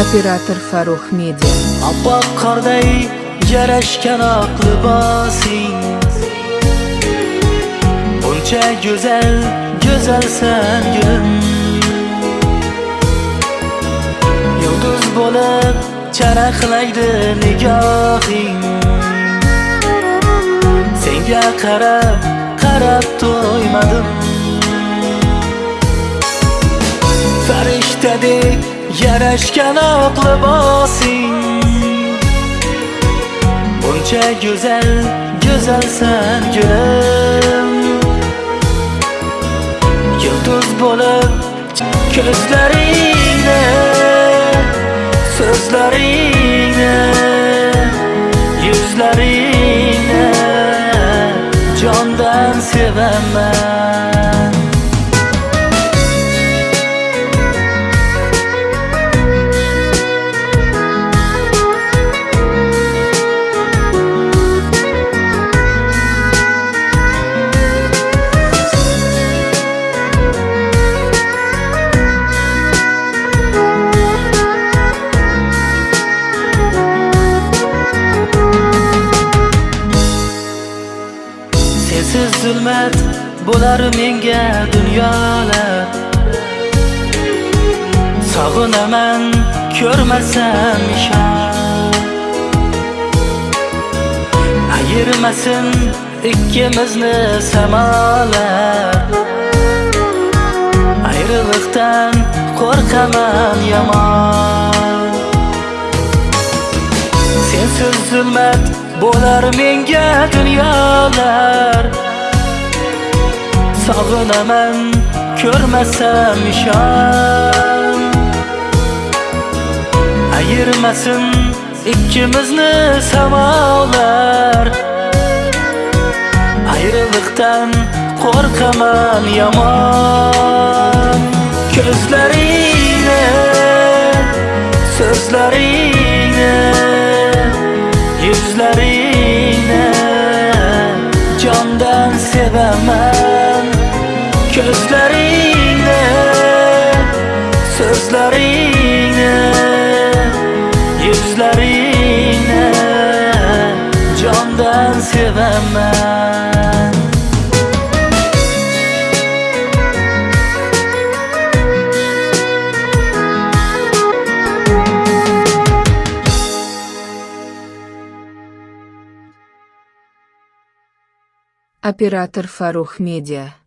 Operator Farruh Media Oppoq qorday yarashgan oq libosing Buncha go'zal, go'zalsan gul Yulduz bo'lib charaqlaydi nigohing Senga qarab, qarab to'ymadim Farishtadek yarashgan oq libosing Buncha go'zal, go'zalsan gulum Yulduz bo'lib ko'zlaringni So'zlaringni Yuzlaringni Jondan sevaman. Zulmat bo'lar menga dunyolar. Sog'inaman ko'rmasam ishon. Ayirmasin ikkimizni samolar. Ayriliqdan qo'rqaman yomon. Sensiz zulmat bo'lar menga dunyolar. Sog'inaman ko'rmasam ishon Ayirmasin ikkimizni samolar Ayriliqdan qo'rqaman yomon Ko'zlaringni so'zlaringni Yuzlaringni jondan sevaman Ko'zlaringni so'zlaringni Yuzlaringni jondan sevaman Оператор Farruh Media